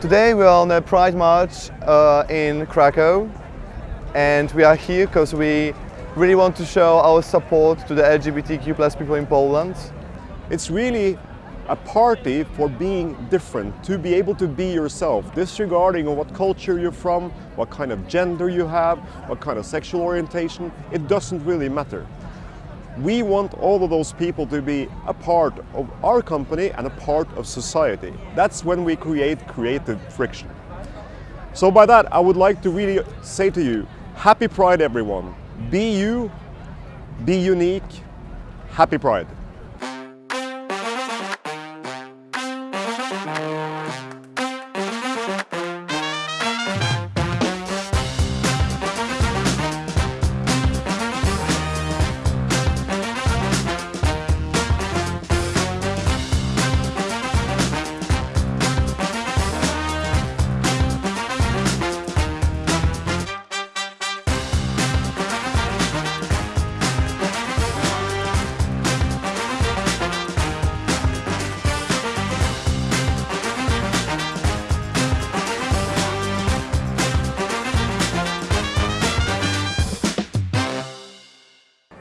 Today we are on a Pride March uh, in Krakow and we are here because we really want to show our support to the LGBTQ plus people in Poland. It's really a party for being different, to be able to be yourself, disregarding what culture you're from, what kind of gender you have, what kind of sexual orientation, it doesn't really matter. We want all of those people to be a part of our company and a part of society. That's when we create creative friction. So by that, I would like to really say to you, happy Pride everyone. Be you, be unique, happy Pride.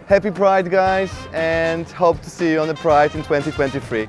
Happy Pride guys and hope to see you on the Pride in 2023.